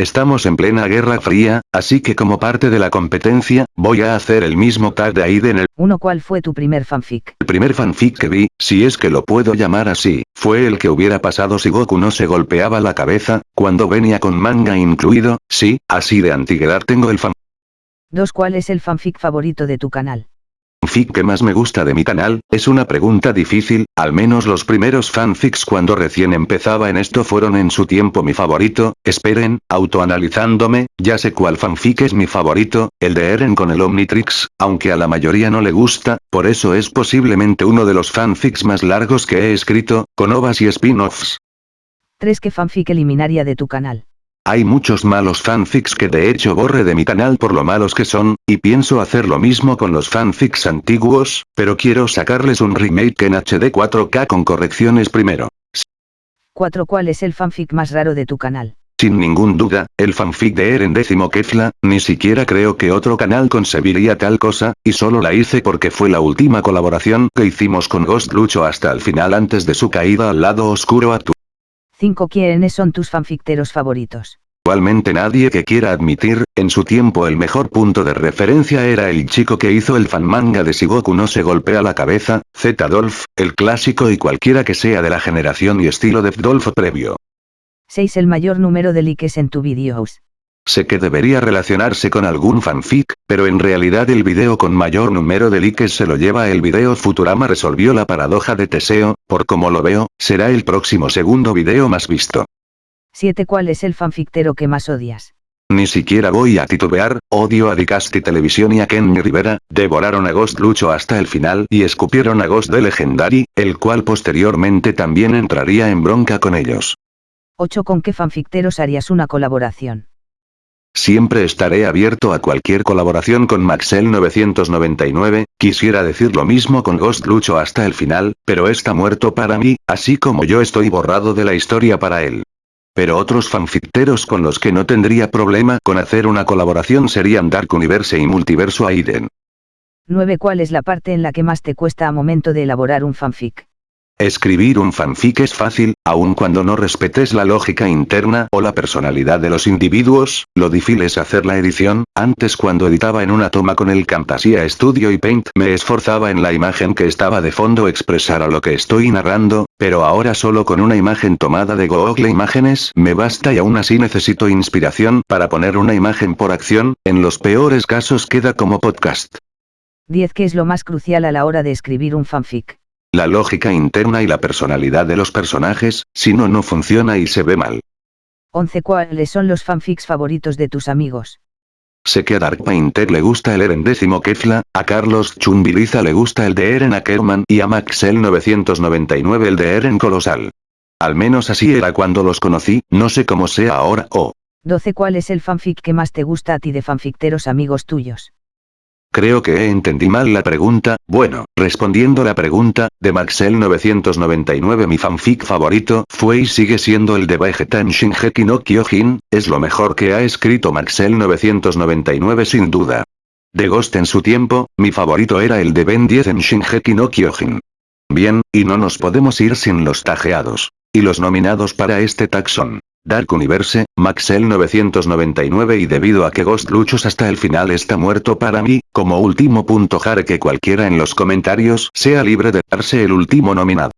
Estamos en plena guerra fría, así que como parte de la competencia, voy a hacer el mismo tag de Aiden el Uno ¿Cuál fue tu primer fanfic? El primer fanfic que vi, si es que lo puedo llamar así, fue el que hubiera pasado si Goku no se golpeaba la cabeza, cuando venía con manga incluido, sí, así de antigüedad tengo el fan Dos ¿Cuál es el fanfic favorito de tu canal? Fanfic que más me gusta de mi canal, es una pregunta difícil, al menos los primeros fanfics cuando recién empezaba en esto fueron en su tiempo mi favorito, esperen, autoanalizándome, ya sé cuál fanfic es mi favorito, el de Eren con el Omnitrix, aunque a la mayoría no le gusta, por eso es posiblemente uno de los fanfics más largos que he escrito, con ovas y spin-offs. 3 ¿Qué fanfic eliminaría de tu canal? Hay muchos malos fanfics que de hecho borre de mi canal por lo malos que son, y pienso hacer lo mismo con los fanfics antiguos, pero quiero sacarles un remake en HD 4K con correcciones primero. 4 ¿Cuál es el fanfic más raro de tu canal? Sin ningún duda, el fanfic de Eren décimo Kefla, ni siquiera creo que otro canal concebiría tal cosa, y solo la hice porque fue la última colaboración que hicimos con Ghost Lucho hasta el final antes de su caída al lado oscuro a tu 5 ¿Quiénes son tus fanficteros favoritos? Igualmente nadie que quiera admitir, en su tiempo el mejor punto de referencia era el chico que hizo el fanmanga de Shigoku no se golpea la cabeza, Z-Dolph, el clásico y cualquiera que sea de la generación y estilo de Dolph previo. 6 El mayor número de likes en tu videos. Sé que debería relacionarse con algún fanfic, pero en realidad el video con mayor número de likes se lo lleva el video Futurama resolvió la paradoja de Teseo, por como lo veo, será el próximo segundo video más visto. 7 ¿Cuál es el fanfictero que más odias? Ni siquiera voy a titubear, odio a Dicasti Televisión y a Kenny Rivera, devoraron a Ghost Lucho hasta el final y escupieron a Ghost de Legendary, el cual posteriormente también entraría en bronca con ellos. 8 ¿Con qué fanficteros harías una colaboración? Siempre estaré abierto a cualquier colaboración con Maxel 999, quisiera decir lo mismo con Ghost Lucho hasta el final, pero está muerto para mí, así como yo estoy borrado de la historia para él. Pero otros fanficteros con los que no tendría problema con hacer una colaboración serían Dark Universe y Multiverso Aiden. 9 ¿Cuál es la parte en la que más te cuesta a momento de elaborar un fanfic? Escribir un fanfic es fácil, aun cuando no respetes la lógica interna o la personalidad de los individuos, lo difícil es hacer la edición, antes cuando editaba en una toma con el Camtasia Studio y Paint me esforzaba en la imagen que estaba de fondo expresar a lo que estoy narrando, pero ahora solo con una imagen tomada de Google Imágenes me basta y aún así necesito inspiración para poner una imagen por acción, en los peores casos queda como podcast. 10 ¿Qué es lo más crucial a la hora de escribir un fanfic? La lógica interna y la personalidad de los personajes, si no no funciona y se ve mal. 11 ¿Cuáles son los fanfics favoritos de tus amigos? Sé que a Dark Painter le gusta el Eren décimo Kefla, a Carlos Chumbiliza le gusta el de Eren Ackerman y a Maxel 999 el de Eren Colosal. Al menos así era cuando los conocí, no sé cómo sea ahora o... 12 ¿Cuál es el fanfic que más te gusta a ti de fanficteros amigos tuyos? Creo que entendí mal la pregunta, bueno, respondiendo la pregunta, de Maxel 999 mi fanfic favorito fue y sigue siendo el de Vegeta en Shingeki no Kyojin, es lo mejor que ha escrito Maxel 999 sin duda. De Ghost en su tiempo, mi favorito era el de Ben 10 en Shingeki no Kyojin. Bien, y no nos podemos ir sin los tajeados. Y los nominados para este tag son Dark Universe, Maxel 999 y debido a que Ghost Luchos hasta el final está muerto para mí, como último punto jare que cualquiera en los comentarios sea libre de darse el último nominado.